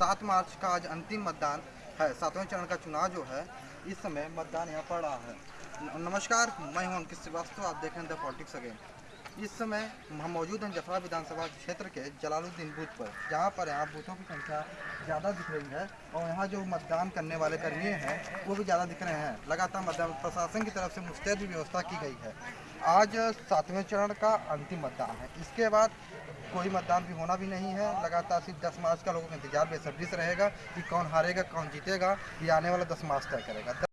सात मार्च का आज अंतिम मतदान है। सातवें चरण का चुनाव जो है, इस समय मतदान यहाँ पड़ रहा है। नमस्कार, मैं हूँ अंकित श्रीवास्तव, आप देख रहे हैं द पॉलिटिक्स अगेन इस समय हम मौजूद हैं जफरा विधानसभा क्षेत्र के जलालुद्दीन बूथ पर, जहाँ पर यहाँ बूथों की संख्या ज़्यादा दिख रही है और यहाँ जो मतदान करने वाले कर्मी हैं, वो भी ज़्यादा दिख रहे हैं। लगातार मतदान प्रशासन की तरफ़ से मुस्तैद व्यवस्था की गई है। आज सातवें चरण का अंतिम मतदान है। इसके बाद कोई मतदान भी होना भी नहीं है। लगातार सिर्फ़ दस मार्च का लोगों का इंतज़ार बेसब्री से रहेगा कि कौन हारेगा, कौन जीतेगा। ये आने वाला दस मार्च तय करेगा।